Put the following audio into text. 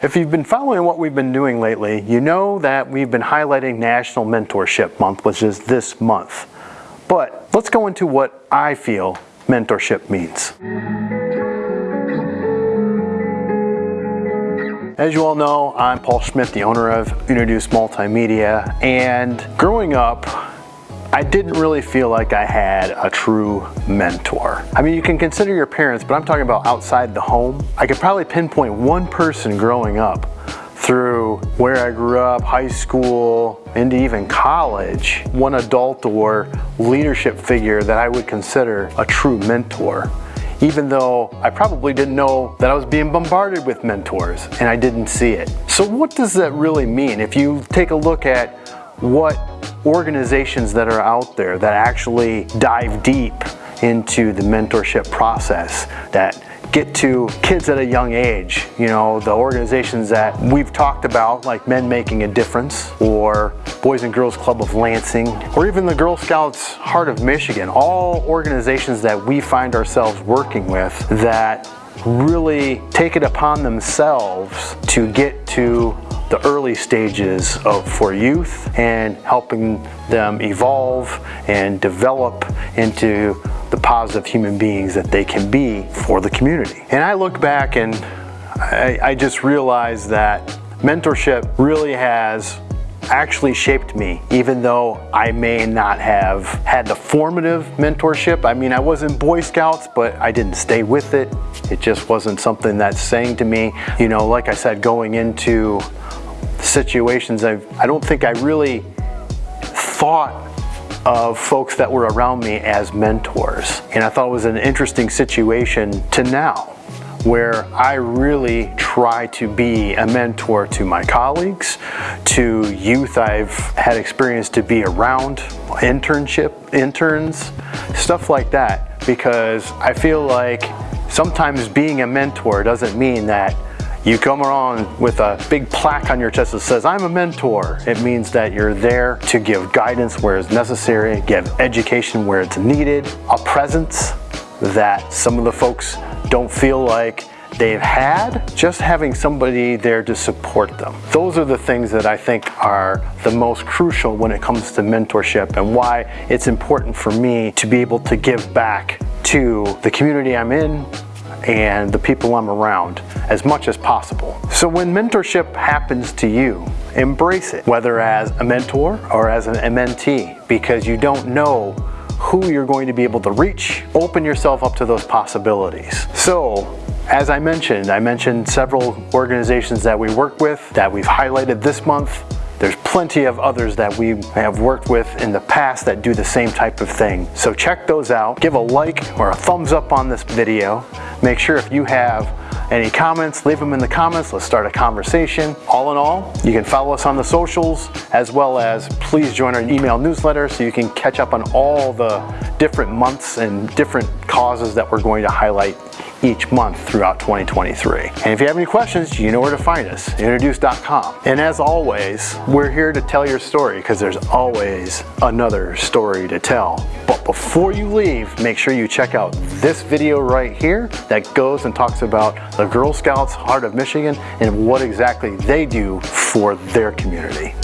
If you've been following what we've been doing lately, you know that we've been highlighting National Mentorship Month, which is this month. But let's go into what I feel mentorship means. As you all know, I'm Paul Schmidt, the owner of Introduce Multimedia, and growing up, I didn't really feel like I had a true mentor. I mean, you can consider your parents, but I'm talking about outside the home. I could probably pinpoint one person growing up through where I grew up, high school, into even college, one adult or leadership figure that I would consider a true mentor even though I probably didn't know that I was being bombarded with mentors and I didn't see it. So what does that really mean? If you take a look at what organizations that are out there that actually dive deep into the mentorship process that get to kids at a young age. You know, the organizations that we've talked about, like Men Making a Difference, or Boys and Girls Club of Lansing, or even the Girl Scouts Heart of Michigan, all organizations that we find ourselves working with that really take it upon themselves to get to the early stages of for youth and helping them evolve and develop into the positive human beings that they can be for the community. And I look back and I, I just realized that mentorship really has actually shaped me, even though I may not have had the formative mentorship. I mean, I was in Boy Scouts, but I didn't stay with it. It just wasn't something that's saying to me, you know, like I said, going into situations, i I don't think I really thought of folks that were around me as mentors. And I thought it was an interesting situation to now where I really try to be a mentor to my colleagues, to youth I've had experience to be around, internship, interns, stuff like that, because I feel like sometimes being a mentor doesn't mean that you come around with a big plaque on your chest that says, I'm a mentor. It means that you're there to give guidance where it's necessary, give education where it's needed, a presence that some of the folks don't feel like they've had, just having somebody there to support them. Those are the things that I think are the most crucial when it comes to mentorship and why it's important for me to be able to give back to the community I'm in, and the people I'm around as much as possible. So when mentorship happens to you, embrace it, whether as a mentor or as an mentee, because you don't know who you're going to be able to reach. Open yourself up to those possibilities. So as I mentioned, I mentioned several organizations that we work with that we've highlighted this month. There's plenty of others that we have worked with in the past that do the same type of thing. So check those out. Give a like or a thumbs up on this video. Make sure if you have any comments, leave them in the comments. Let's start a conversation. All in all, you can follow us on the socials as well as please join our email newsletter so you can catch up on all the different months and different causes that we're going to highlight each month throughout 2023. And if you have any questions, you know where to find us, introduce.com. And as always, we're here to tell your story because there's always another story to tell. But before you leave, make sure you check out this video right here that goes and talks about the Girl Scouts Heart of Michigan and what exactly they do for their community.